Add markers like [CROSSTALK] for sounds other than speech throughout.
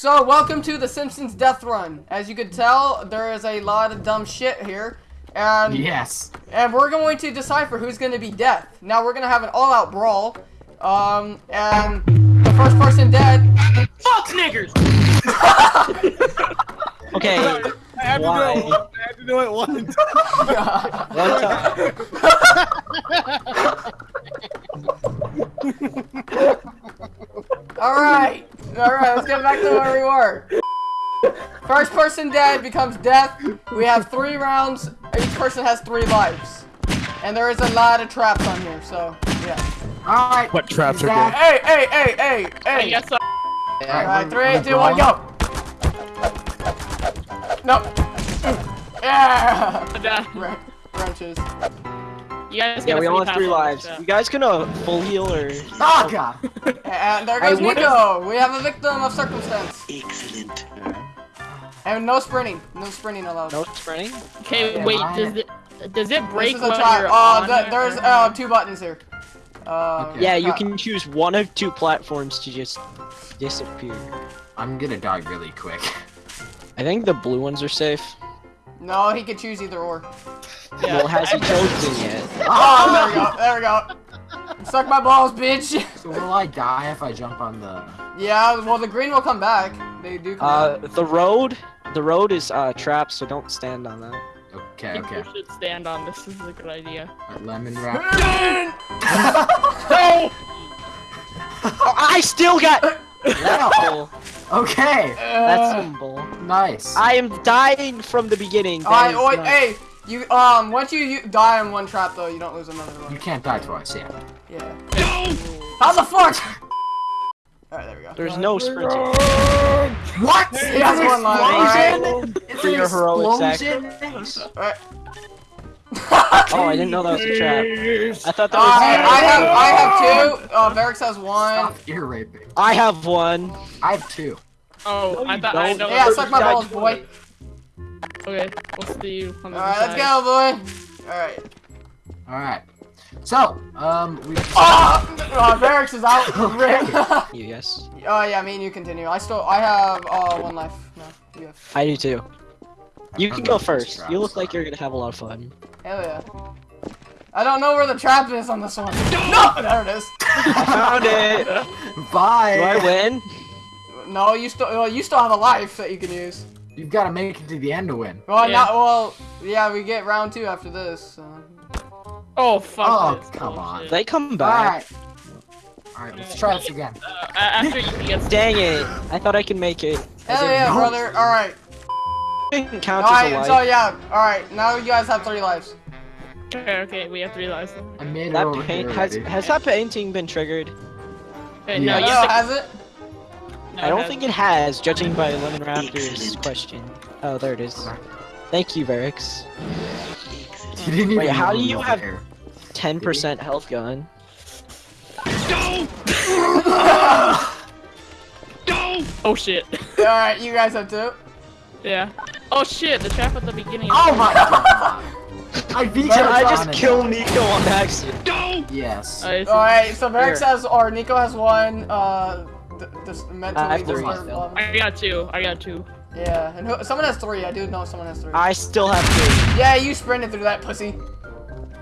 So, welcome to the Simpsons Death Run. As you can tell, there is a lot of dumb shit here. And, Yes. and we're going to decipher who's going to be death. Now, we're going to have an all-out brawl. Um, and the first person dead... Fuck niggers! [LAUGHS] Okay, I had to Why? do it. once. I had to do it once. one time. [LAUGHS] [LAUGHS] Alright. Alright, let's get back to where we were. First person dead becomes death. We have three rounds. Each person has three lives. And there is a lot of traps on here, so, yeah. Alright. What traps are Zach, Hey, hey, hey, hey, hey! guess I Alright, we're- three, we're two, one, brawling. go! No. Yeah! died. Wren- Wrenches. You guys Yeah, we free all have three lives. You guys gonna full heal or? Oh [LAUGHS] god. And there goes what Nico! We have a victim of circumstance. Excellent. And no sprinting. No sprinting allowed. No sprinting. Okay, Yeah, wait, I- does it does it break This is a when trap. you're Uh, on there's uh, two buttons here. Uh, Okay. Yeah, you uh, can choose one of two platforms to just disappear. I'm gonna die really quick. I think the blue ones are safe. No, he could choose either or. Yeah. Well, has he chosen yet? [LAUGHS] Oh, there we go. There we go. Suck my balls, bitch. So will I die if I jump on the yeah, well, the green will come back. They do come Uh, back. the road, the road is uh trapped, so don't stand on that. Okay, I think okay. we should stand on this. This is a good idea. Alright, Lemon wrap. [LAUGHS] No! Oh, [LAUGHS] I still got. Wow, okay. that's Uh, simple. Nice. I am dying from the beginning. That Alright, is not- hey, you, um, once you, you die in one trap, though, you don't lose another one. You can't die twice, yeah. Yeah. No! How the fuck? Alright, there we go. There's no sprinting. What? He has one life, alright. It's For an your heroic explosion? Alright. Oh, I didn't know that was a trap. I thought that Uh, was. I have, I have two. Uh, Varix has one. Stop ear raping. I have one. I have two. Oh, No, I you thought I don't. know. Yeah, that suck my balls, boy. Okay, we'll see you on the Alright, other let's go, boy. Alright. Alright. So, um, we. Oh, [LAUGHS] uh, Varix is out. [LAUGHS] Rip. [LAUGHS] You yes. Oh yeah, me and you continue. I still, I have uh one life. No, you have. I do too. You can go first. traps, You look like you're gonna have a lot of fun. Hell yeah. I don't know where the trap is on this one. No, there it is. [LAUGHS] I found it. Bye. Do I win? No, you still, well, you still have a life that you can use. You've got to make it to the end to win. Well, Yeah. not well. Yeah, we get round two after this. So. Oh fuck! Oh, this come on. bullshit. They come back. Alright. Alright, let's try this again. Uh, after you get Dang it! I thought I could make it. Hell yeah, no? brother. All right. Didn't count All as a life. So yeah. All right. Now you guys have three lives. Okay, okay, we have three lives. I made that paint has has that painting been triggered? Okay, Yeah. no, No, you have to- has it? no, I don't it think it has, judging by Lemon Raptor's Excellent. question. Oh, there it is. Thank you, Varix. You didn't Wait, how do you have- 10% health gun. [LAUGHS] Oh shit. All right. You guys have two. yeah. Oh shit! The trap at the beginning. Oh my god! I beat you I just killed Nico on accident. Yes. Oh, it's- All right. So Varix Here. has, or Nico has one. Uh, th- this mentally I three disturbed still. level. I got two. I got two. Yeah, and who, someone has three. I do know someone has three. I still have two. Yeah, you sprinted through that pussy.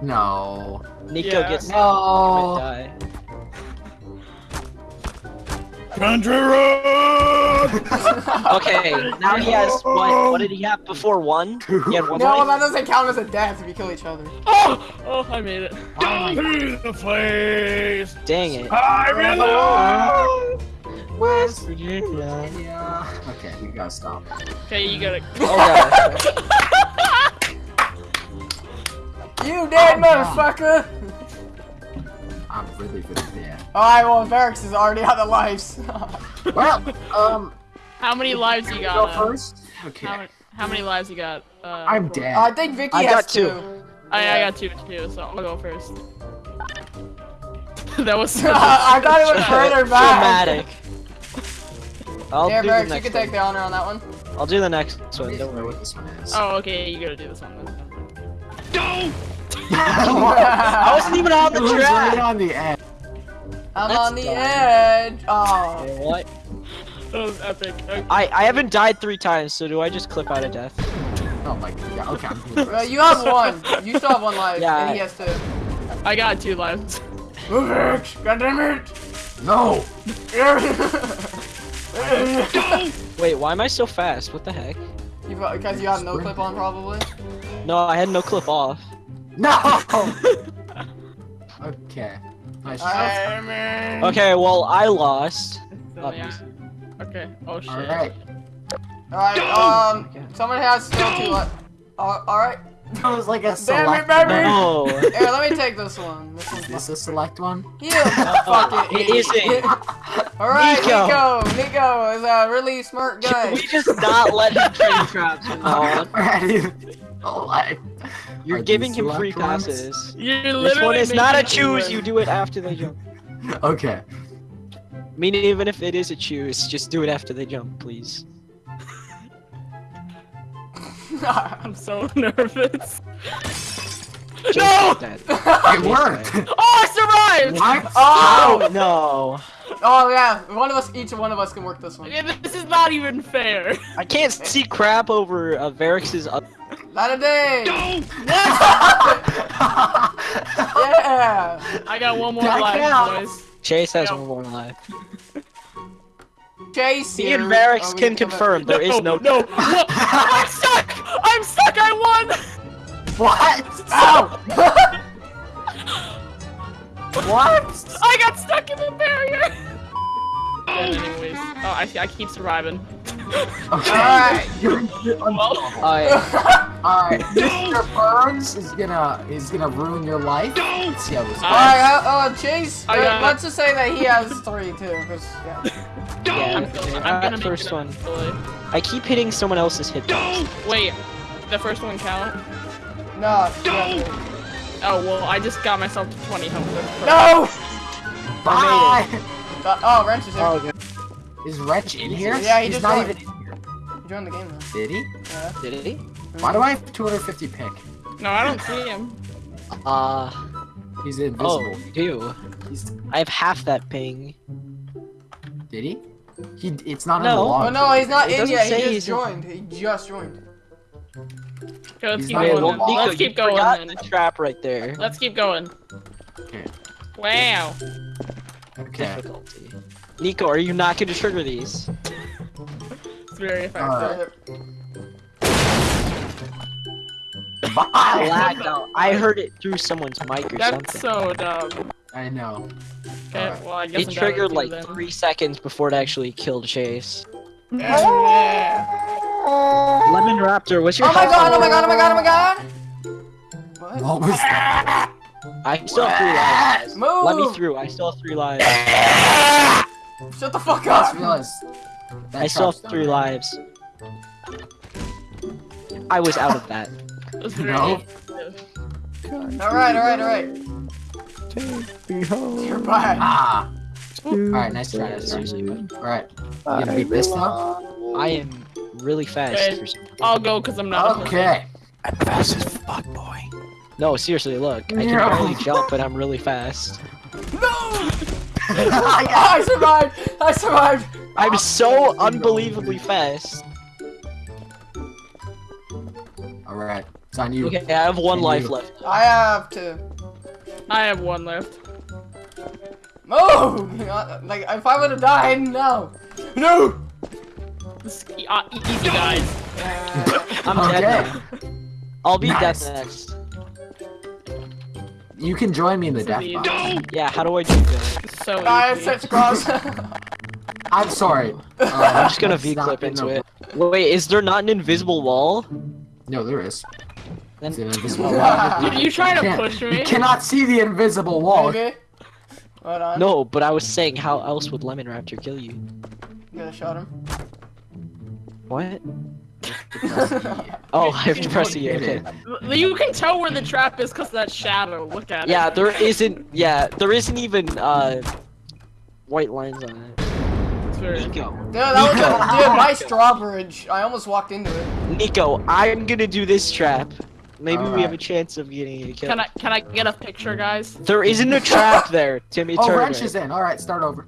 No. Nico Yeah. gets No. die. Country [LAUGHS] road. Okay, now he has what? What did he have before one? He had one No, life? that doesn't count as a death if you kill each other. Oh! Oh, I made it. to the place. Dang it. I belong. West Virginia. Yeah. Okay, we gotta stop. Okay, you gotta. Oh god. You dead Oh, God. motherfucker! I'm really really bad. Alright, well, Varix is already [LAUGHS] out of lives. [LAUGHS] Well, um, How many lives you go got? uh, first. Okay. How, how many lives you got? Uh, I'm dead. I think Vicky I has got two. two. I, I got two too, so I'll go first. [LAUGHS] that was. such a- I thought it was further back. Dramatic. I'll Here, do the Varix, you next can take the honor on that one. I'll do the next one. don't Don't know worry. what this one is. Oh, okay, you gotta do this one. Then. No! I wasn't even on the It was right on the edge. I'm That's on the dumb. edge. Oh. Okay, what? That was epic. Okay. I I haven't died three times, so do I just clip out of death? Oh my god. Yeah, okay. I'm Uh, you have one. You still have one life, Yeah, and he has two. I got two lives. Move it! God damn it! No. [LAUGHS] Wait, why am I so fast? What the heck? You Because you have no clip on, probably. No, I had no clip off. No. [LAUGHS] okay. Nice shot. I'm. Okay, well I lost. So, yeah. Okay. Oh shit. All right. Alright, um, someone has still two left. Uh, Alright. That was like a Damn it, select. baby! No. Here, let me take this one. This one's Is this a select one? Yeah, [LAUGHS] fucking It isn't. [LAUGHS] Alright, Nico. Nico. Nico is a really smart Can guy. we just not let him [LAUGHS] train traps from now on? Alright. Oh, I- You're Are giving him free ones? passes. You're This one is not a choose, you do it after they jump. [LAUGHS] Okay. I mean, even if it is a choose, just do it after they jump, please. [LAUGHS] I'm so nervous. No! [LAUGHS] It worked. Oh, I survived! What? Oh! No. Oh yeah, one of us, each one of us can work this one. Yeah, This is not even fair. I can't see crap over uh, Varix's. Not a day. What? Yeah. I got one more Back life, boys. Chase has Yeah. one more life. Chase Me here. and Varix Oh, we can come back. confirm there is no. [LAUGHS] no. I'm stuck. I'm stuck. I won. what? Ow! What? I got stuck in the barrier. Oh, anyways, oh, I. I keep surviving. Okay. Alright. You're, [LAUGHS] you're Well, I, [LAUGHS] Alright, [LAUGHS] Mr. Burns is gonna is gonna ruin your life. Let's see how this goes. Alright, uh, uh, Chase, uh, got- let's just say that he has three too, 'cause, yeah. yeah, I'm, okay, I'm gonna first one. eventually. I keep hitting someone else's hit. Don't. Wait, the first one count? No, yeah. Oh well, I just got myself to 20 health. No! Bye. Uh, oh, Wrench is here. Oh, God. Is Wrench in here? Yeah, he He's just not joined. even in here. He joined the game though. Did he? Yeah. Did he? Why do I have 250 pick? No, I don't see him. Uh, He's oh, invisible. you do. He's I have half that ping. did he? He it's not No. in the Oh log. no, he's not It in yet. say He he's just in- joined. He just joined. Okay, let's He's keep not going. in Then. the log. Let's keep going the trap right there. Let's keep going. Okay. Wow. Okay. Difficulty. Nico, are you not going to trigger these? It's very effective. Alright. I [LAUGHS] lagged out. I heard it through someone's mic or That's something. so dumb. I know. Okay, Alright. well I guess It I'm triggered down like with you three seconds before it actually killed Chase. Yeah. Lemon Raptor, what's your Oh my god, oh my god, oh my god, oh my god! What? What was that? I still have three lives. [LAUGHS] Move! Let me through. I still have three lives. [LAUGHS] Shut the fuck I up! realized. I still have three lives. I was out of that. That's very No. effective. Alright, alright, alright. You're there. back. Ah. Alright, nice try. Yeah, Nice try. seriously, Alright. You gonna beat this now? I am really fast Okay. I'll go because I'm not. Okay. I'm fast as fuck, boy. No, seriously, look. I can No. barely jump, but I'm really fast. No! [LAUGHS] I [LAUGHS] survived! I survived! I'm so unbelievably fast. Alright. It's on you. Okay, I have one Can life you- left. I have two. I have one left. move! [LAUGHS] Like, if I would've died, no! No! This uh, easy, guys. Yeah. [LAUGHS] I'm Okay. dead now. I'll be Nice. dead next. You can join me in the death is box. Yeah, how do I do that? So I easy. have such cross. [LAUGHS] I'm sorry. Uh, I'm just gonna V-clip into the- it. Wait, is there not an invisible wall? No, there is. Then It's [LAUGHS] an invisible wall. Dude, you trying to Can't- push You me? cannot see the invisible wall. Maybe. Hold on. no, but I was saying, how else would Lemon Raptor kill you? I'm gonna shot him. What? [LAUGHS] [LAUGHS] Oh, I have to press E. Okay. You can tell where the trap is because that shadow. Look at Yeah, it. there isn't. Yeah, there isn't even uh white lines on it. It's very- Nico, Dude, that was Nico. a, dude, my straw bridge. I almost walked into it. Nico, I'm gonna do this trap. Maybe we have a Alright. chance of getting a kill. Can I can I get a picture, guys? There isn't a trap there, Timmy [LAUGHS] Oh, Turner. wrench is in. Alright, start over.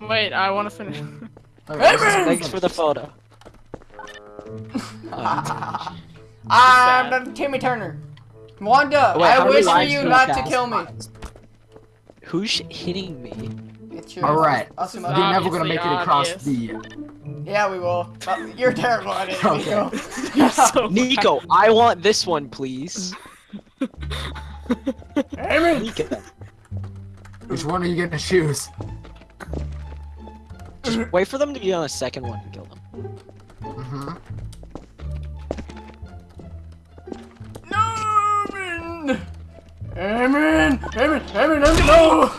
Wait, I want to finish. [LAUGHS] Alright, Amen! Thanks for the photo. [LAUGHS] Ah. Um, I'm the Timmy Turner. Wanda, oh, Wait, how I many wish for lives you do you not to have? kill me. Who's hitting me? It's your Alright. Asuma. You're never gonna Obviously make it across obvious. the. Uh, Yeah, we will. But you're terrible at it, Nico. [LAUGHS] You're so [LAUGHS] Nico, I want this one, please. [LAUGHS] Amen. Nico. Which one are you gonna choose? Just wait for them to be on a second one and kill them. Mm-hmm. No, Amen. Amen. Amen. Amen. Amen. No.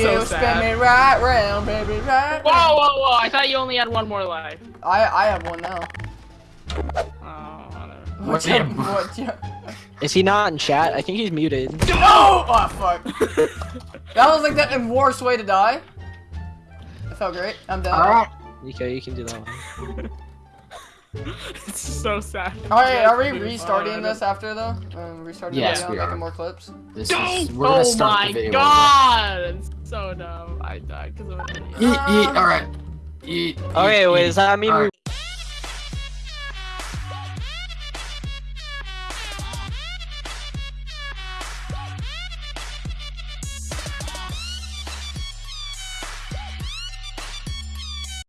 You So spin me right round, baby, right. Whoa, round. whoa, whoa! I thought you only had one more life. I I have one now. Oh. What's Wait. up? What? Yeah. Is he not in chat? I think he's muted. No! Oh fuck. [LAUGHS] that was like the worst way to die. That felt great. I'm done. Alright. Nico, you can do that one. [LAUGHS] [LAUGHS] It's so sad. Alright, are we restarting fun. this after though? Um, restarting Yes, the video, we making more clips. This is, we're gonna oh start my the video. god! It's so dumb. I died because of an idiot. Eat, eat, alright. Eat. Okay, eat, wait, eat. does that mean we Alright.